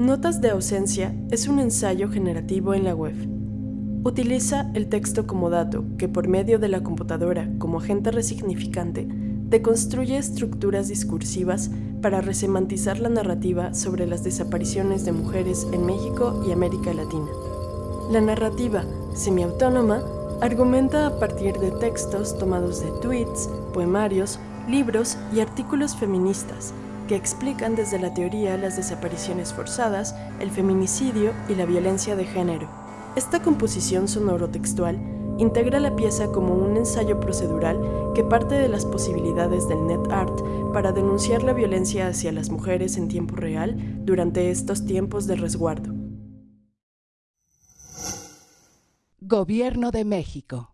Notas de ausencia es un ensayo generativo en la web. Utiliza el texto como dato que por medio de la computadora como agente resignificante deconstruye estructuras discursivas para resemantizar la narrativa sobre las desapariciones de mujeres en México y América Latina. La narrativa semiautónoma argumenta a partir de textos tomados de tweets, poemarios, libros y artículos feministas que explican desde la teoría las desapariciones forzadas, el feminicidio y la violencia de género. Esta composición sonoro-textual integra la pieza como un ensayo procedural que parte de las posibilidades del net art para denunciar la violencia hacia las mujeres en tiempo real durante estos tiempos de resguardo. Gobierno de México.